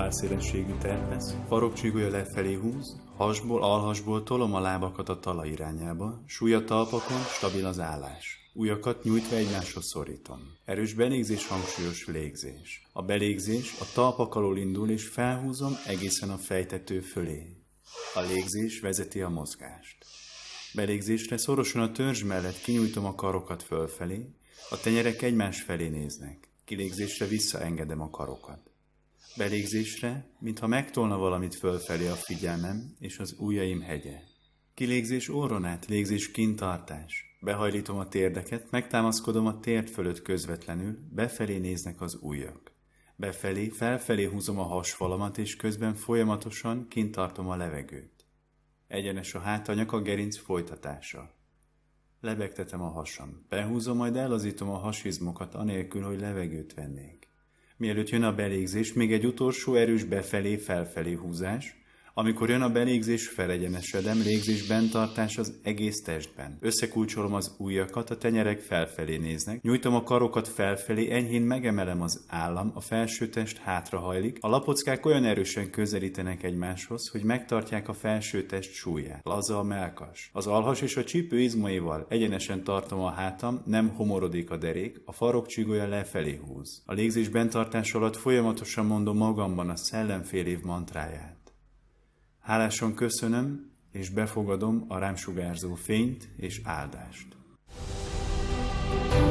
válszélességű terpesz, farokcsígója lefelé húz, hasból, alhasból tolom a lábakat a talaj irányába, súlya talpakon, stabil az állás. Újakat nyújtva egymáshoz szorítom. Erős belégzés, hangsúlyos légzés. A belégzés a talpak alól indul, és felhúzom egészen a fejtető fölé. A légzés vezeti a mozgást. Belégzésre szorosan a törzs mellett kinyújtom a karokat fölfelé, a tenyerek egymás felé néznek. Kilégzésre visszaengedem a karokat. Belégzésre, mintha megtolna valamit fölfelé a figyelmem és az ujjaim hegye. Kilégzés orron légzés kintartás. Behajlítom a térdeket, megtámaszkodom a térd fölött közvetlenül, befelé néznek az ujjak. Befelé, felfelé húzom a hasfalamat, és közben folyamatosan kintartom a levegőt. Egyenes a hátanyag a gerinc folytatása. Lebegtetem a hasam. Behúzom, majd elazítom a hasizmokat, anélkül, hogy levegőt vennék. Mielőtt jön a belégzés, még egy utolsó erős befelé-felfelé húzás, amikor jön a belégzés, felegyenesedem, légzés bentartás az egész testben. Összekulcsolom az ujjakat, a tenyerek felfelé néznek, nyújtom a karokat felfelé, enyhén megemelem az állam, a felső test hátrahajlik, a lapockák olyan erősen közelítenek egymáshoz, hogy megtartják a felső test súlyát. Laza a melkas. Az alhas és a csípő izmaival egyenesen tartom a hátam, nem homorodik a derék, a farok csigolya lefelé húz. A légzés bentartás alatt folyamatosan mondom magamban a szellemfél év mantráját. Hálásan köszönöm és befogadom a rám sugárzó fényt és áldást. thank you